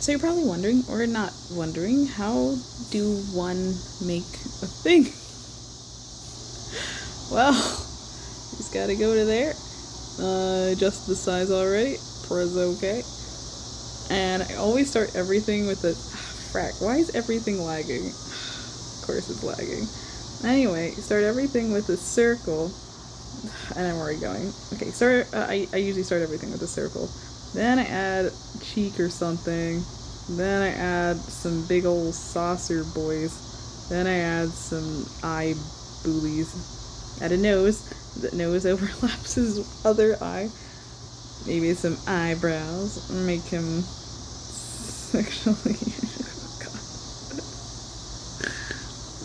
So you're probably wondering, or not wondering, how do one make a thing? Well, he's got to go to there. Uh, adjust the size already. Press OK. And I always start everything with a... Frack, why is everything lagging? of course it's lagging. Anyway, start everything with a circle. And I'm already going. Okay, start. Uh, I, I usually start everything with a circle. Then I add cheek or something. Then I add some big old saucer boys. Then I add some eye boolies. Add a nose. The nose overlaps his other eye. Maybe some eyebrows. Make him sexually.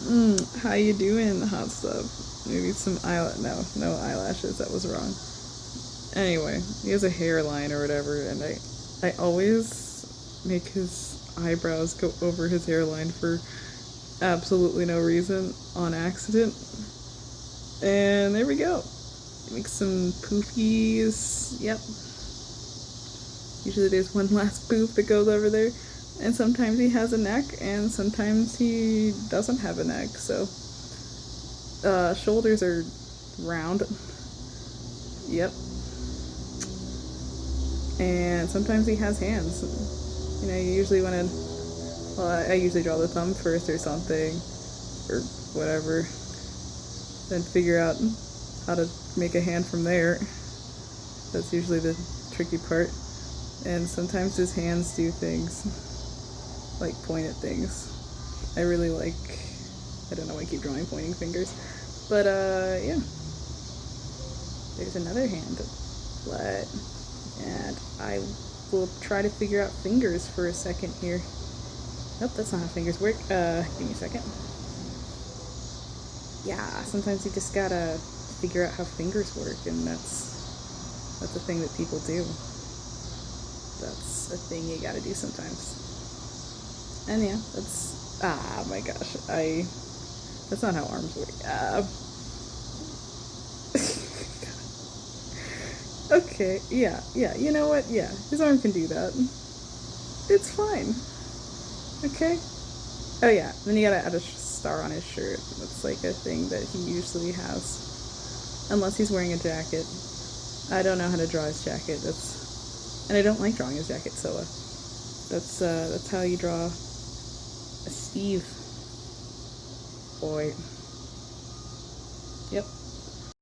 mm, how you doing, hot stuff? Maybe some eyelash. No, no eyelashes. That was wrong. Anyway, he has a hairline or whatever, and I, I always make his eyebrows go over his hairline for absolutely no reason on accident. And there we go. Make some poofies. Yep. Usually there's one last poof that goes over there. And sometimes he has a neck, and sometimes he doesn't have a neck, so. Uh, shoulders are round. Yep. And sometimes he has hands. You know, you usually want to. Well, I usually draw the thumb first or something, or whatever. Then figure out how to make a hand from there. That's usually the tricky part. And sometimes his hands do things, like point at things. I really like, I don't know why I keep drawing pointing fingers. But, uh, yeah. There's another hand. But, and I will try to figure out fingers for a second here. Nope, that's not how fingers work. Uh, give me a second. Yeah, sometimes you just gotta figure out how fingers work, and that's that's a thing that people do. That's a thing you gotta do sometimes. And yeah, that's ah my gosh, I that's not how arms work. Uh, okay, yeah, yeah, you know what? Yeah, his arm can do that. It's fine. Okay? Oh yeah, then you gotta add a star on his shirt. That's like a thing that he usually has. Unless he's wearing a jacket. I don't know how to draw his jacket. That's and I don't like drawing his jacket, so uh, that's uh, that's how you draw a Steve boy. Yep.